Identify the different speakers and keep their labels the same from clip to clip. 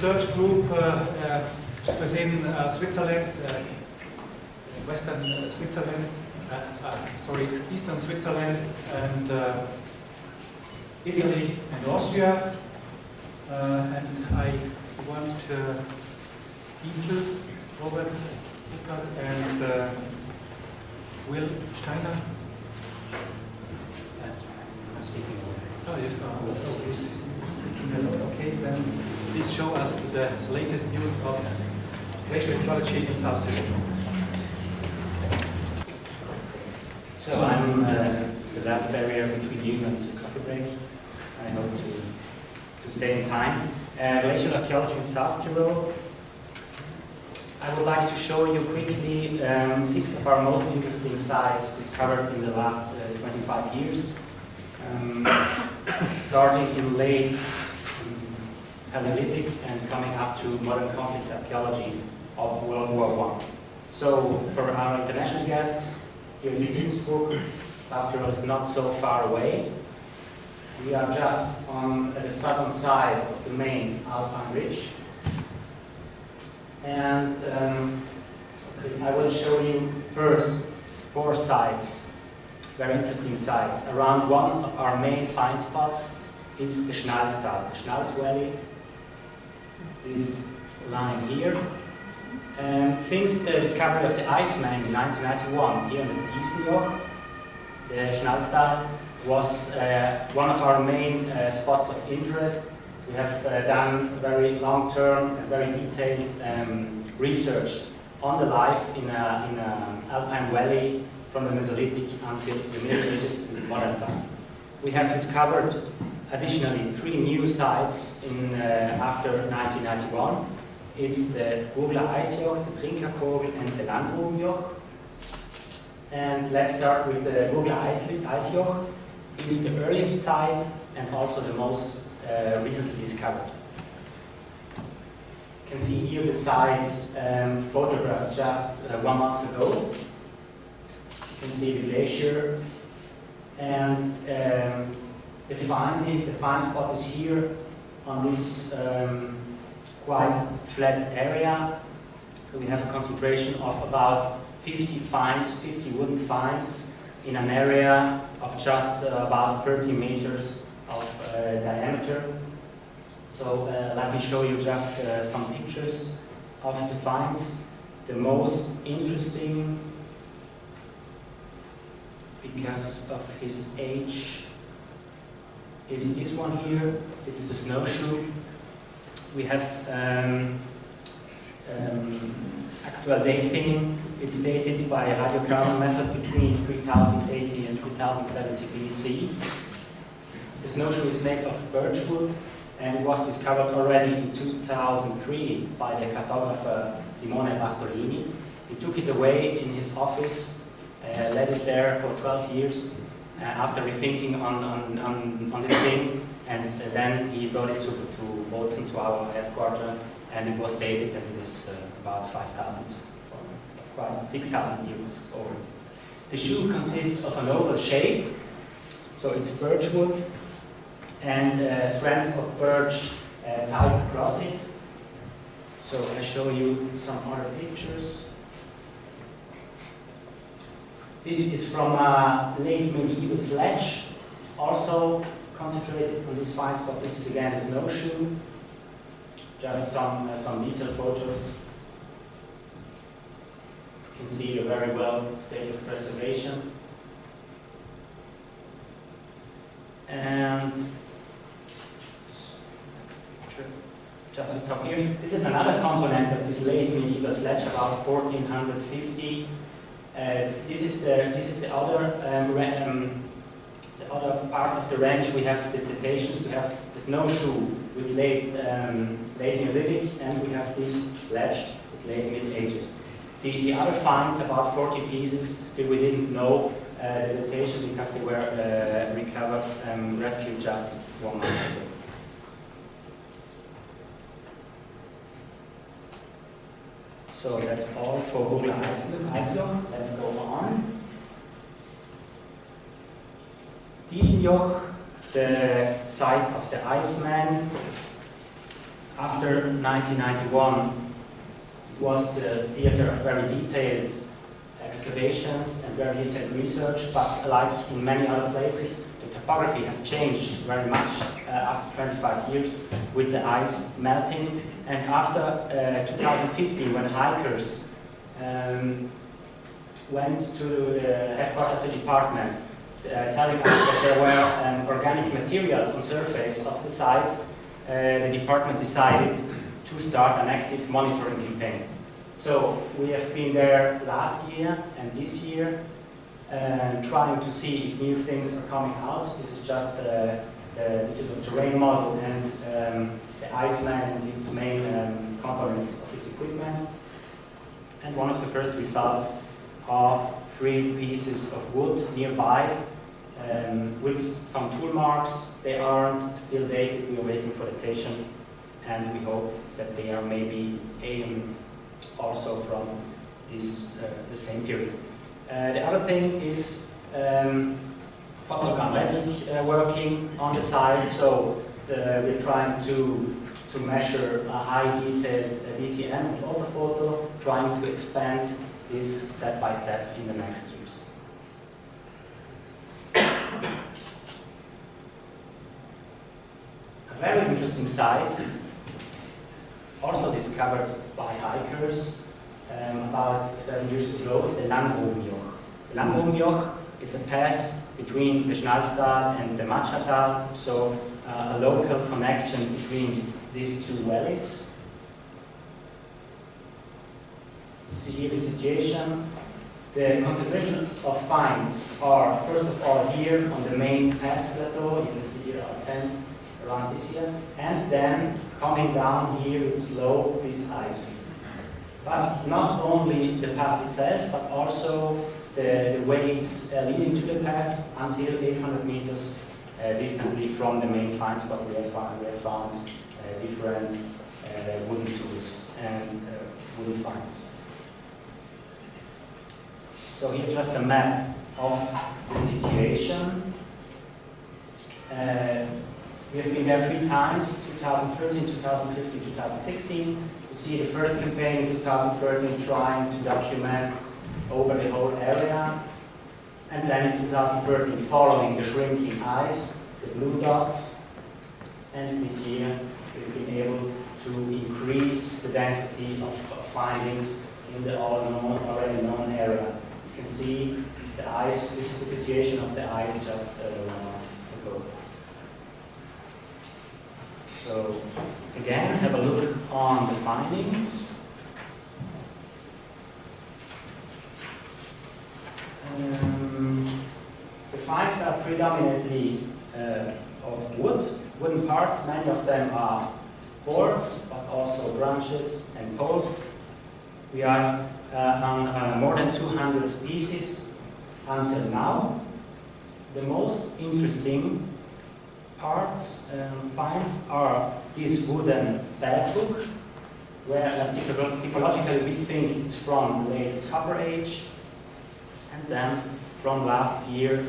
Speaker 1: research group uh, uh, within uh, Switzerland, Western Switzerland, sorry, Eastern Switzerland, and Italy and Austria. and I want to uh, Robert and uh, Will Steiner. I'm speaking. Oh, yes. Oh, oh, speaking. Okay, then please show us the latest news of glacial ecology in South Sicily.
Speaker 2: So I'm uh, the last barrier between you and the coffee break. I hope to, to stay in time. Uh, glacial archaeology in South Tyrol. I would like to show you quickly um, six of our most interesting sites discovered in the last uh, 25 years. Um, starting in late Paleolithic and coming up to modern conflict archaeology of World War I. So for our international guests, here in Innsbruck, Tyrol is not so far away. We are just on the southern side of the main Alpine ridge. And um, okay, I will show you first four sites, very interesting sites. Around one of our main find spots is the Schnalstal, the Schnals Valley, this line here. And since the discovery of the Iceman in 1991 here in the Tisenjoch, the Schnalstal was uh, one of our main uh, spots of interest. We have uh, done very long-term and very detailed um, research on the life in an alpine valley from the Mesolithic until the Middle Ages to modern time. We have discovered additionally three new sites in, uh, after 1991. It's the Gurgler Eisjoch, the Trinkerkogel, and the Langgrubenjoch. And let's start with the Gurgler Eisjoch. It's the earliest site and also the most uh, recently discovered. You can see here the site um, photographed just uh, one month ago. You can see the glacier and um, the find, the find spot is here on this um, quite flat area. We have a concentration of about 50 finds, 50 wooden finds in an area of just uh, about 30 meters of uh, diameter. So uh, let me show you just uh, some pictures of the finds. The most interesting because of his age is this one here. It's the snowshoe. We have um, um, actual dating. It's dated by radiocarbon method between 3080 and 3070 BC. The snowshoe is made of birch wood and was discovered already in 2003 by the cartographer Simone Bartolini. He took it away in his office, uh, led it there for 12 years, after rethinking on, on, on, on the thing, and uh, then he brought it to, to Bozen, to our headquarters, and it was dated and it is uh, about 5,000, quite 6,000 years old. The shoe consists of an oval shape, so it's birch wood, and uh, strands of birch uh, tied across it. So I show you some other pictures. This is from a late medieval sledge, also concentrated on this find spot. This is again a snowshoe. Just some, uh, some detailed photos. You can see a very well state of preservation. And just to stop here, this is another component of this late medieval sledge, about 1450 uh, this is the this is the other um, um, the other part of the range. We have the Cretaceous, we have the snowshoe with late um, late Neolithic, and we have this sledge with late Middle Ages. The, the other finds, about 40 pieces, still we didn't know uh, the datation because they were uh, recovered, um, rescued just one month ago. So that's all for Gurgler Eisjoch. Let's go on. Tisenjoch, the site of the Iceman. after 1991, it was the theater of very detailed excavations and very detailed research, but like in many other places, the topography has changed very much uh, after 25 years with the ice melting. And after uh, 2015, when hikers um, went to the headquarters of the department, uh, telling us that there were um, organic materials on surface of the site, uh, the department decided to start an active monitoring campaign. So we have been there last year and this year, and trying to see if new things are coming out. This is just uh, the digital terrain model and um, the Iceman and its main um, components of this equipment. And one of the first results are three pieces of wood nearby um, with some tool marks. They aren't still dated, we are waiting for the datation and we hope that they are maybe aim also from this, uh, the same period. Uh, the other thing is um, uh, working on the side, so the, we're trying to, to measure a high detailed DTM and orthophoto, trying to expand this step by step in the next years. A very interesting site, also discovered by hikers um, about seven years ago, is the Langgrubenjoch. The Langgrubenjoch is a pass between the Schnalstal and the Matschertal, so uh, a local connection between these two valleys. See here the situation. The concentrations of finds are, first of all, here on the main pass plateau. Can see here our tents around this here. And then coming down here slope, this ice field. But not only the pass itself, but also the, the uh, leading to the pass until 800 meters uh, distantly from the main find spot we have found, we have found uh, different uh, wooden tools and uh, wooden finds. So here just a map of the situation. We have been there three times, 2013, 2015, 2016. You see the first campaign in 2013 trying to document over the whole area. And then in 2013 following the shrinking ice, the blue dots. And this year we've been able to increase the density of, findings in the already known area. You can see the ice, this is the situation of the ice just uh, one month ago. So again, have a look on the findings. Um, the finds are predominantly uh, of wood, wooden parts. Many of them are boards, but also branches and poles. We are uh, on uh, more than 200 pieces until now. The most interesting parts um, finds are this wooden bed hook, where uh, typologically we think it's from the late Copper Age, and then from last year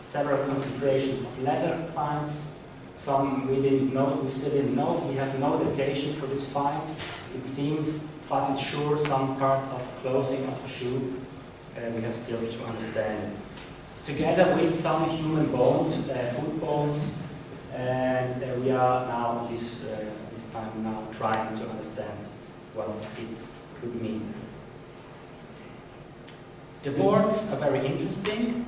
Speaker 2: several concentrations of leather finds. Some we didn't know, we still didn't know. We have no datation for these finds. It seems, but it's sure some part of clothing of a shoe. Uh, we have still to understand together with some human bones, uh, foot bones, and uh, we are now this, uh, this time now trying to understand what it could mean. The boards are very interesting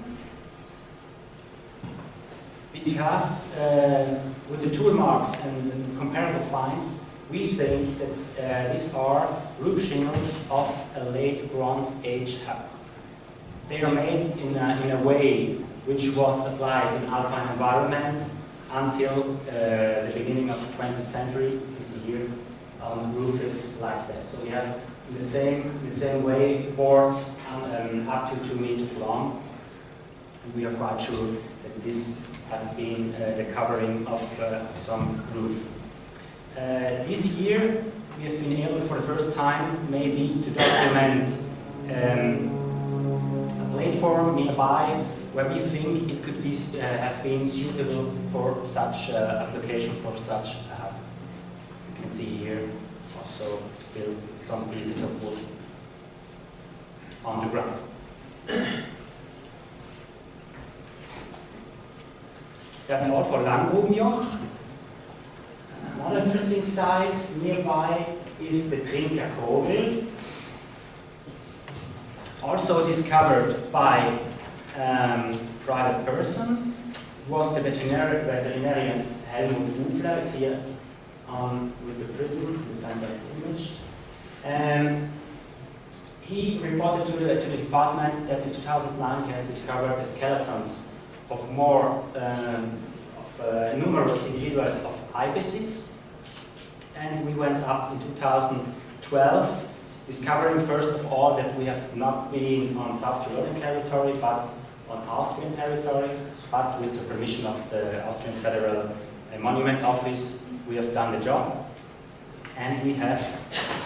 Speaker 2: because uh, with the tool marks and, and comparable finds, we think that uh, these are roof shingles of a late Bronze Age hut. They are made in a, in a way which was applied in alpine environment until uh, the beginning of the 20th century. This here um, roof is like that. So we have in the same, the same way boards um, up to two meters long. And we are quite sure that this have been uh, the covering of uh, some roof. Uh, this year we have been able for the first time maybe to document um, platform nearby where we think it could be, uh, have been suitable for such uh, as location for such a hut. can see here also still some pieces of wood on the ground. That's all for Langgrubenjoch. Another interesting site nearby is the Trinker Kogel. Also discovered by um, private person was the veterinary, veterinarian Helmut Ufler. It's here um, with the prism, the of image. And he reported to the, to the department that in 2009 he has discovered the skeletons of more um, of uh, numerous individuals of ibexes. And we went up in 2012, discovering first of all that we have not been on South Tyrolian territory, but on Austrian territory, but with the permission of the Austrian Federal Monument Office, we have done the job. And we have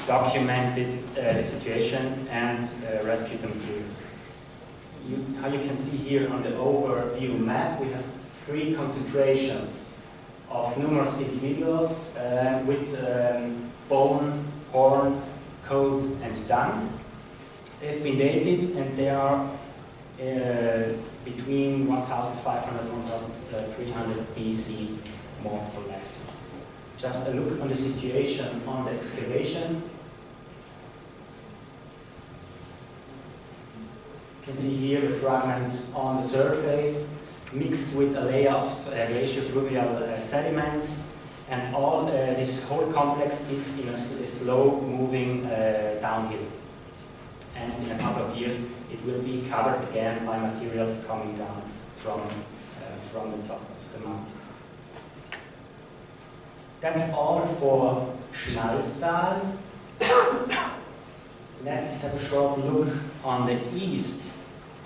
Speaker 2: documented uh, the situation and uh, rescued the materials. You, how you can see here on the overview map, we have three concentrations of numerous individuals uh, with um, bone, horn, coat, and done. They've been dated and they are uh, between 1500 and 1300 BC, more or less. Just a look on the situation on the excavation. You can see here the fragments on the surface mixed with a layer of uh, glacial fluvial uh, sediments and all uh, this whole complex is in a, slow moving uh, downhill. And in a couple of years it will be covered again by materials coming down from, uh, from the top of the mountain. That's all for Schnalstal. Let's have a short look on the east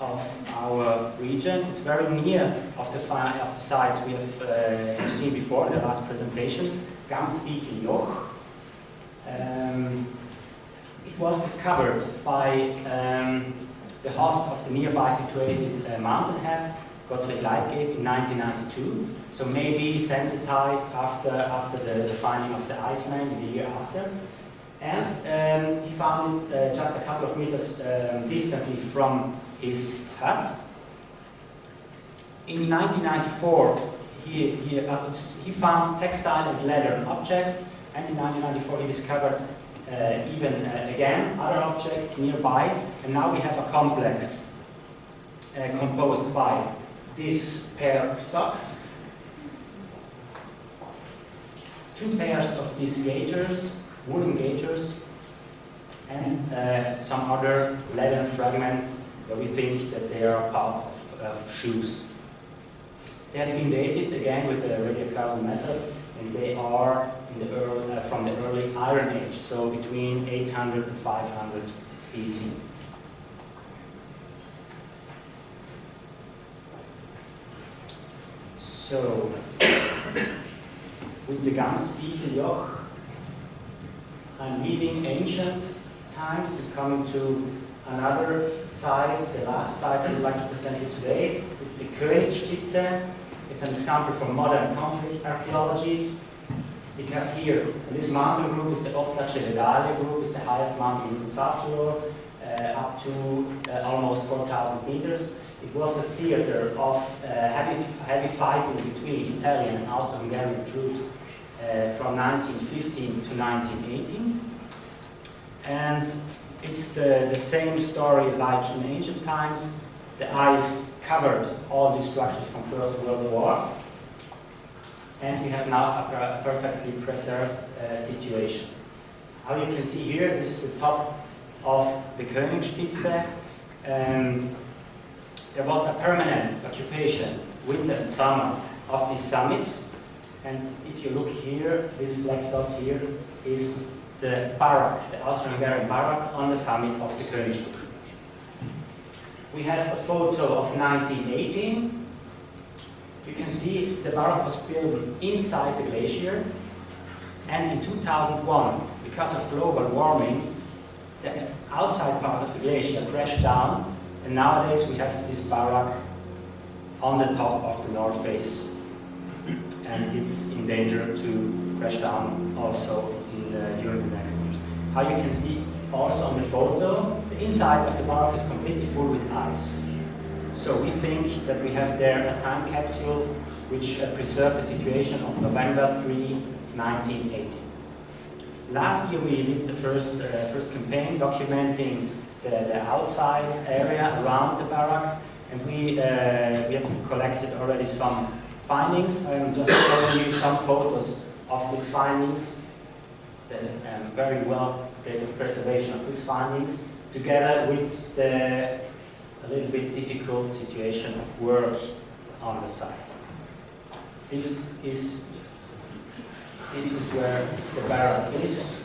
Speaker 2: of our region. It's very near of the, of the sites we have, uh, seen before in the last presentation, Gamsbicheljoch. Um, it was discovered by um, the host of the nearby situated uh, mountainhead, Gottfried Leitgeb, in 1992. So maybe sensitized after, after the, the finding of the Iceman in the year after. And um, he found it uh, just a couple of meters um, distantly from his hut. In 1994, he, he, uh, he found textile and leather objects, and in 1994 he discovered uh, even uh, again other objects nearby, and now we have a complex uh, composed by this pair of socks, two pairs of these gaiters, wooden gaiters, and uh, some other leather fragments where we think that they are part of, of shoes. They have been dated again with the radiocarbon method, and they are the early, uh, from the early Iron Age, so between 800 and 500 BC. So, with the Gamsbicheljoch, I'm leaving ancient times to come to another site, the last site I would like to present you today. It's the Königspitze. It's an example from modern conflict archaeology because here, this mountain group is the Ortler-Cevedale group, is the highest mountain in South Tyrol, uh, up to uh, almost 4,000 meters. It was a theater of uh, heavy, heavy fighting between Italian and Austro-Hungarian troops uh, from 1915 to 1918. And it's the, the same story like in ancient times. The ice covered all these structures from First World War. And we have now a, perfectly preserved uh, situation. How you can see here, this is the top of the Königspitze. Um, there was a permanent occupation, winter and summer, of these summits. And if you look here, this black dot here is the Barak, the Austro-Hungarian on the summit of the Königspitze. We have a photo of 1918. You can see the Barak was built inside the glacier. And in 2001, because of global warming, the outside part of the glacier crashed down. And nowadays we have this Barak on the top of the north face. And it's in danger to crash down also in, uh, during the next years. How you can see also on the photo, the inside of the barrack is completely full with ice. So we think that we have there a time capsule which uh, preserved the situation of November 3, 1980. Last year we did the first, uh, first campaign documenting the, the, outside area around the barrack and we, uh, we have collected already some findings. I'm just showing you some photos of these findings, the um, very well state of preservation of these findings, together with the a little bit difficult situation of work on the site. This is this is where the barrack is.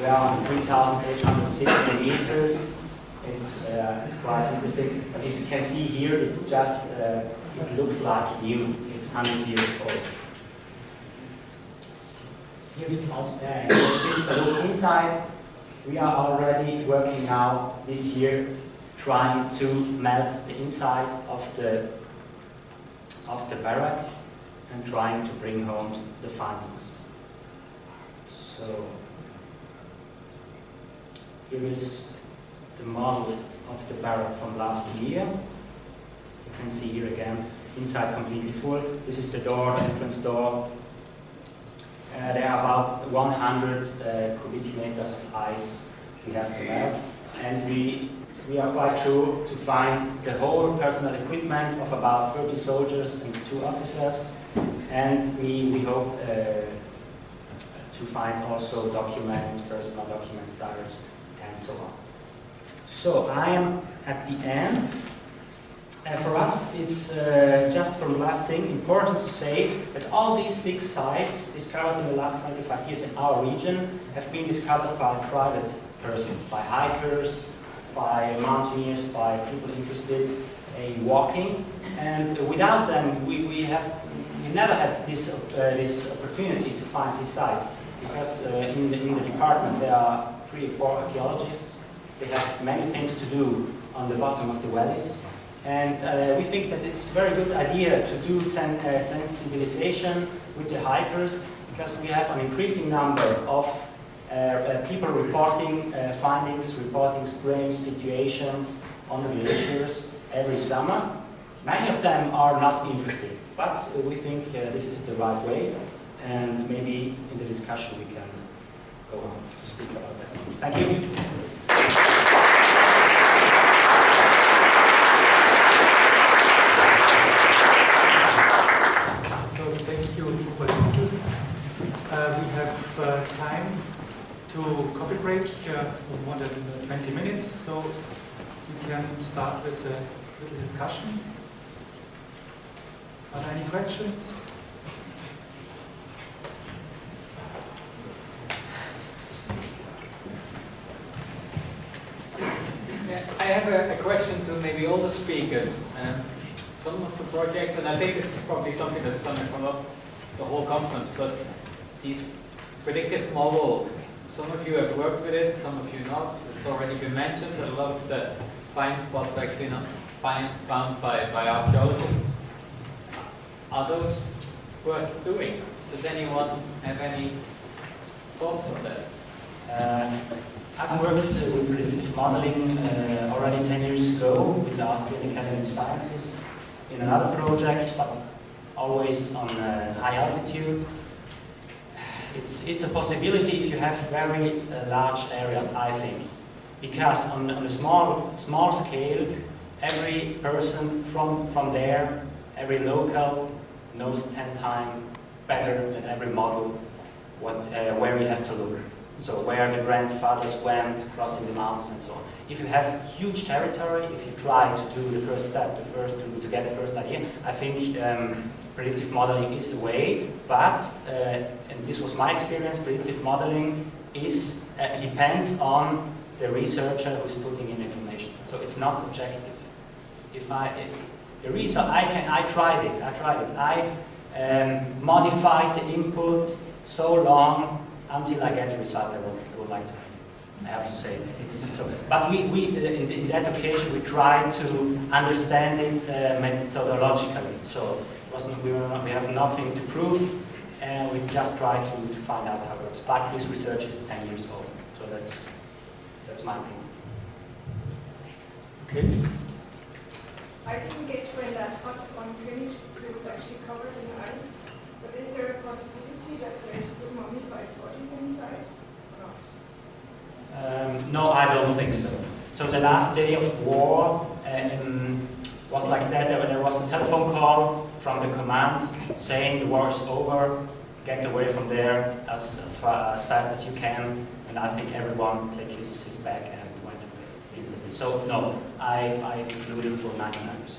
Speaker 2: We are on 3,860 meters. It's, uh, it's quite interesting. As you can see here, it's just, uh, it looks like new. It's 100 years old. Here is uh, this is a look inside. We are already working now this year trying to melt the inside of the of the barrack and trying to bring home the findings. So here is the model of the barrack from last year. You can see here again, inside completely full. This is the door, entrance door. Uh, there are about 100 uh, cubic meters of ice we have to melt. And we, we are quite sure to find the whole personal equipment of about 30 soldiers and two officers. And we, we hope uh, to find also documents, personal documents, diaries, and so on. So I am at the end. For us, it's uh, just from the last thing important to say that all these six sites discovered in the last 25 years in our region have been discovered by private persons, by hikers, by mountaineers, by people interested in walking. And without them, we, we have we never had this, uh, this opportunity to find these sites because uh, in, the, in the department there are three or four archaeologists. They have many things to do on the bottom of the valleys. And uh, we think that it's a very good idea to do sen uh, sensibilization with the hikers because we have an increasing number of uh, uh, people reporting uh, findings, reporting strange situations on the glaciers every summer. Many of them are not interested, but we think this is the right way and maybe in the discussion we can go on to speak about that. Thank you.
Speaker 1: So thank you, uh, We have uh, time to coffee break uh, more than 20 minutes, so we can start with a little discussion. Are there any questions?
Speaker 3: I have a, a, question to maybe all the speakers. Um, some of the projects, and I think this is probably something that's come up the whole conference, but these predictive models, some of you have worked with it, some of you not. It's already been mentioned a lot of the find spots are actually not find, found by, by archaeologists. Are those worth doing? Does anyone have any thoughts on that?
Speaker 2: Uh, I've worked uh, with predictive modeling uh, already 10 years ago with the Austrian Academy of Sciences in another project, but always on uh, high altitude. It's, it's a possibility if you have very uh, large areas, I think. Because on, on a small, small scale, every person from, from there, every local, knows 10 times better than every model what, uh, where we have to look. So where the grandfathers went, crossing the mountains and so on. If you have huge territory, if you try to do the first step, the first to, to get the first idea, I think um, predictive modeling is a way. But uh, and this was my experience, predictive modeling is uh, depends on the researcher who is putting in information. So it's not objective. If I if the reason I can I tried it, I tried it. I um, modified the input so long until I get the result I would, I would like to have. I have to say it's. But we, we in, in, that occasion we tried to understand it uh, methodologically. So wasn't, we, were not, we have nothing to prove. and we just try to, to find out how it works. But this research is 10 years old, so that's, that's my opinion. Okay.
Speaker 4: I didn't get when that hot one finished, so it's actually covered in ice. But is there a possibility that there is still mummified bodies inside? Or not?
Speaker 2: Um, no, I don't think so. So the last day of war um, was like that. There, there was a telephone call from the command saying the war is over, get away from there as, as, far, as fast as you can. And I think everyone took his, his bag and went away instantly. So no, I, I include it for 99%.